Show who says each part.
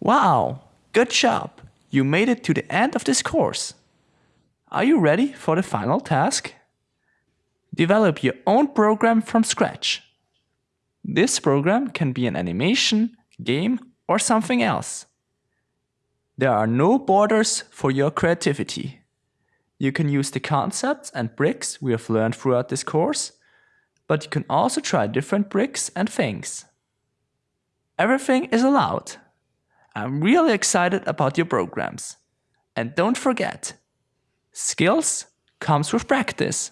Speaker 1: Wow, good job! You made it to the end of this course. Are you ready for the final task? Develop your own program from scratch. This program can be an animation, game or something else. There are no borders for your creativity. You can use the concepts and bricks we have learned throughout this course, but you can also try different bricks and things. Everything is allowed. I'm really excited about your programs. And don't forget, skills comes with practice.